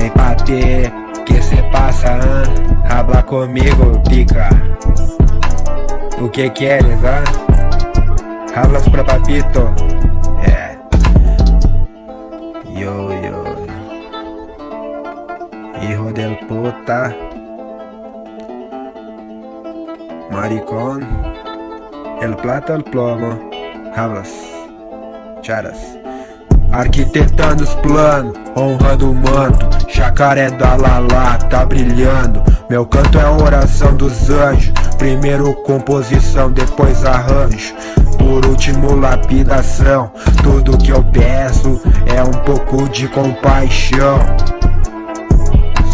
Ei papi, que se pasa, hein? Habla comigo, pica. O que quieres, ah? Hablas pra papito É Yo, yo. Hijo del puta. Maricón. El plata, el plomo. Hablas. Charas Arquitetando os planos, honrando o manto. Jacaré da Lala tá brilhando. Meu canto é a oração dos anjos. Primeiro composição, depois arranjo. Por último lapidação. Tudo que eu peço é um pouco de compaixão.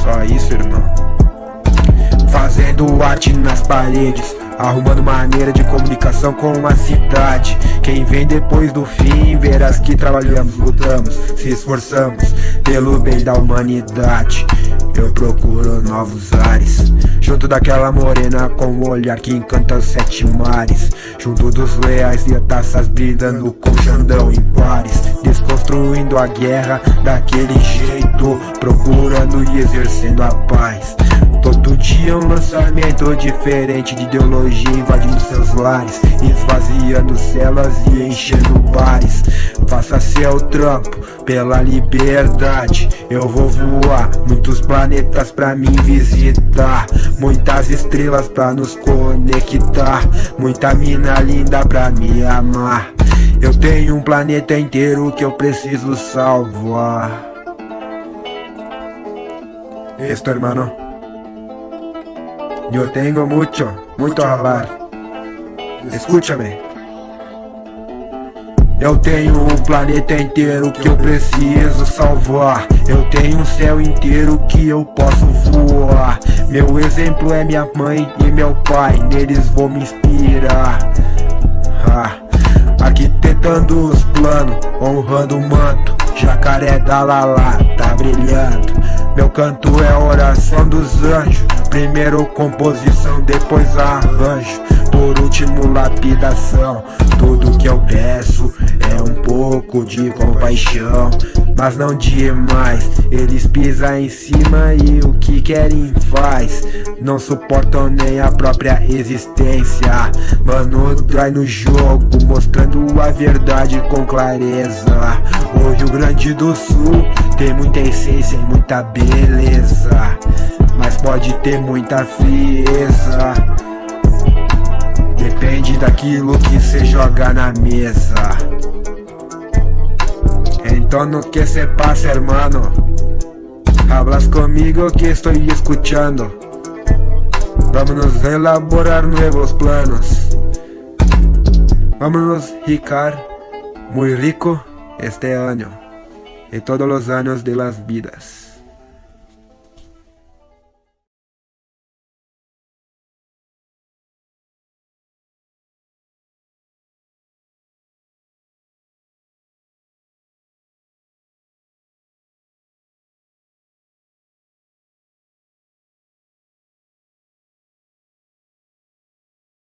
Só isso irmão. Fazendo arte nas paredes Arrumando maneira de comunicação com a cidade. Quem vem depois do fim verás que trabalhamos, lutamos, se esforçamos Pelo bem da humanidade. Eu procuro novos ares Junto daquela morena com o olhar que encanta os sete mares. Junto dos leais e taças brindando com Xandão em pares. Desconstruindo a guerra daquele jeito Procurando e exercendo a paz Todo dia um lançamento diferente de ideologia invadindo seus lares Esvaziando celas e enchendo bares. Faça seu trampo pela liberdade. Eu vou voar muitos planetas pra me visitar. Muitas estrelas pra nos conectar. Muita mina linda pra me amar. Eu tenho um planeta inteiro que eu preciso salvar. Esto hermano Yo tengo mucho, muito a hablar. Escúchame. Eu tenho um planeta inteiro que eu preciso salvar. Eu tenho um céu inteiro que eu posso voar. Meu exemplo é minha mãe e meu pai Neles vou me inspirar. Ah, Arquitetando os planos, honrando o manto. Jacaré da Lala tá brilhando. Meu canto é oração dos anjos Primeiro composição, depois arranjo. Por último lapidação. Tudo que eu peço é um pouco de compaixão. Mas não demais. Eles pisam em cima e o que querem faz. Não suportam nem a própria existência. Mano, trai no jogo Mostrando a verdade com clareza. O Rio Grande do Sul tem muita essência e muita beleza pode ter muita frieza. Depende daquilo que cê joga na mesa. Então no que se pasa hermano Hablas comigo que estou escuchando Vamos elaborar nuevos planos. Vamos ricar. Muy rico este año y todos los años de las vidas